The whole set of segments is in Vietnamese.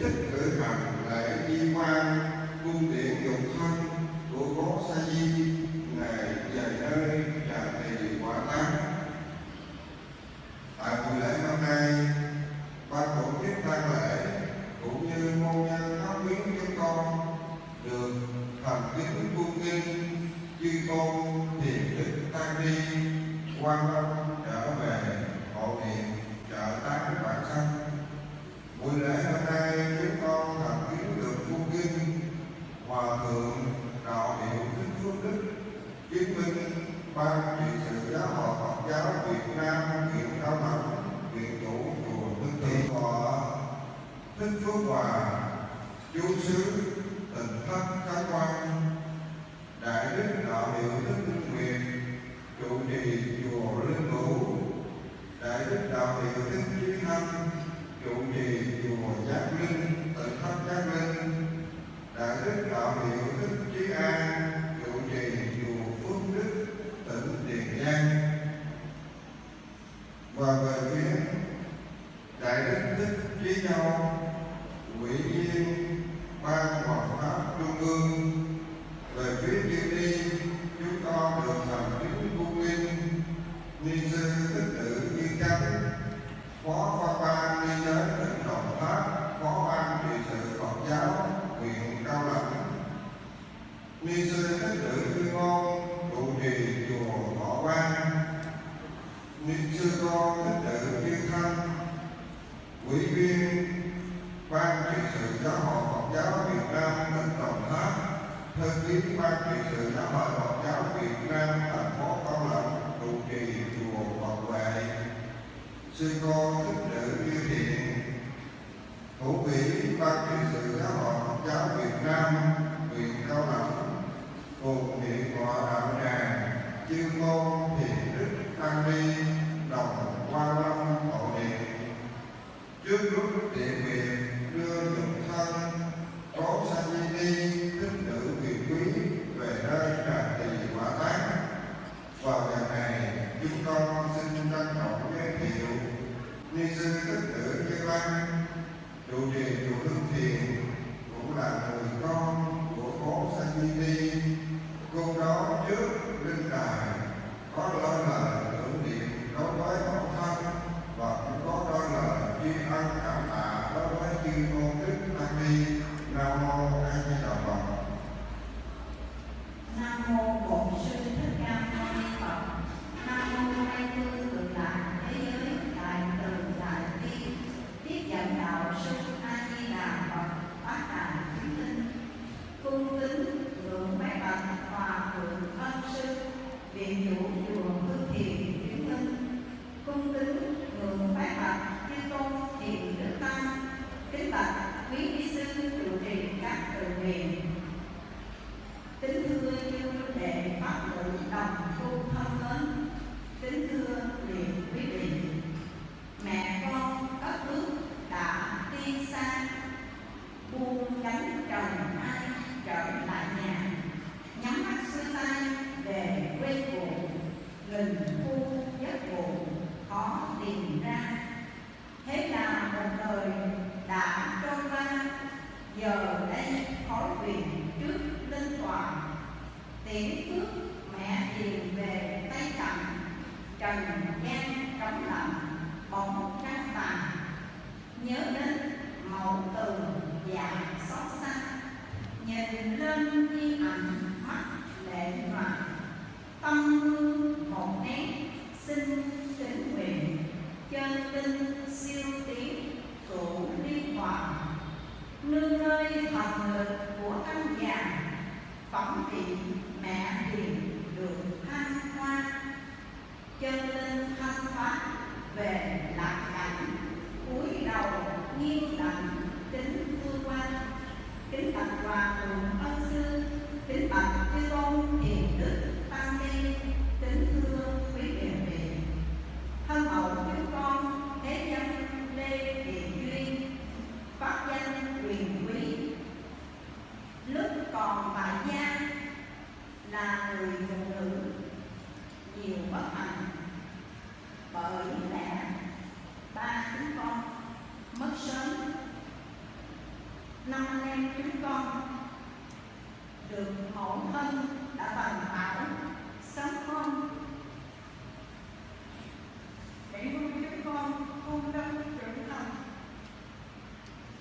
Amen. viên ban trị sự giáo hội Phật giáo Việt Nam thành phố Cao Lãnh trụ trì chùa Phật Huệ sư cô thích nữ như thiện thủ quỹ ban trị sự giáo hội Phật giáo Việt Nam huyện Cao Lãnh cùng điện hòa đạo tràng chuyên môn buông gánh ai trở lại nhà. Nhắm mắt xuôi tay về quê cũ ngừng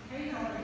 Hey,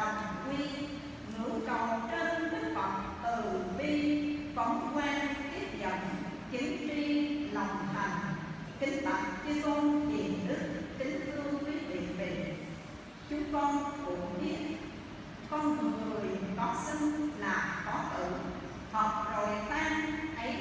đồng quy, ngữ cầu trên đức phật, từ bi, phóng quan tiếp dẫn chính tri lòng thành kính bạch chư tôn hiền đức, kính thương quý vị vị. Chúng con cũng biết con người có sinh là có tử, học rồi tan, ấy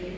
quý